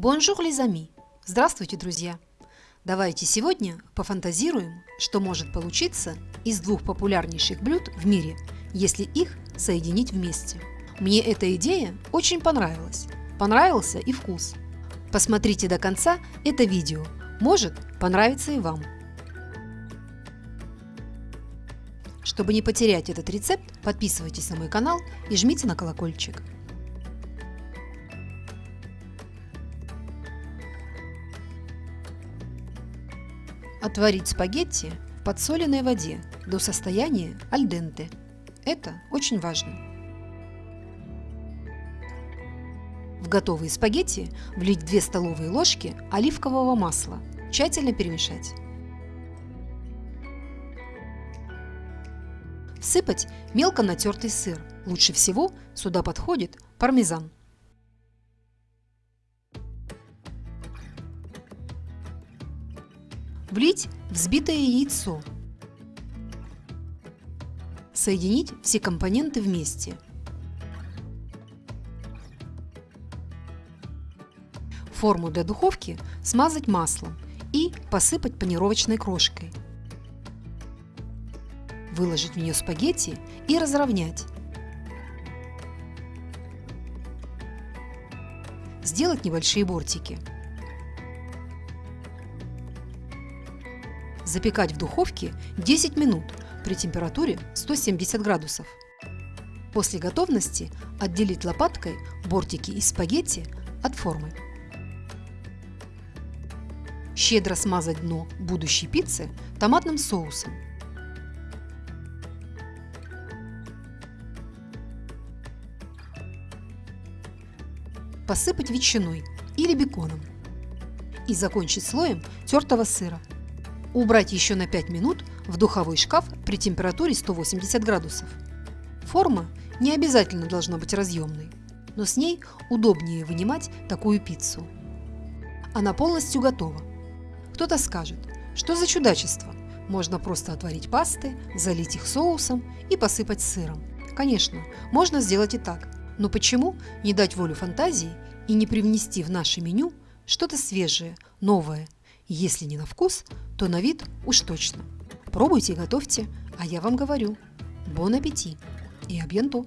Bonjour, les amis! Здравствуйте, друзья! Давайте сегодня пофантазируем, что может получиться из двух популярнейших блюд в мире, если их соединить вместе. Мне эта идея очень понравилась. Понравился и вкус. Посмотрите до конца это видео, может понравится и вам. Чтобы не потерять этот рецепт, подписывайтесь на мой канал и жмите на колокольчик. Отварить спагетти в подсоленной воде до состояния альденте. Это очень важно. В готовые спагетти влить 2 столовые ложки оливкового масла. Тщательно перемешать. Всыпать мелко натертый сыр. Лучше всего сюда подходит пармезан. Влить взбитое яйцо. Соединить все компоненты вместе. Форму для духовки смазать маслом и посыпать панировочной крошкой. Выложить в нее спагетти и разровнять. Сделать небольшие бортики. Запекать в духовке 10 минут при температуре 170 градусов. После готовности отделить лопаткой бортики из спагетти от формы. Щедро смазать дно будущей пиццы томатным соусом. Посыпать ветчиной или беконом и закончить слоем тертого сыра. Убрать еще на 5 минут в духовой шкаф при температуре 180 градусов. Форма не обязательно должна быть разъемной, но с ней удобнее вынимать такую пиццу. Она полностью готова. Кто-то скажет, что за чудачество? Можно просто отварить пасты, залить их соусом и посыпать сыром. Конечно, можно сделать и так, но почему не дать волю фантазии и не привнести в наше меню что-то свежее, новое – если не на вкус, то на вид уж точно. Пробуйте и готовьте, а я вам говорю. Бон аппетит и абьянто!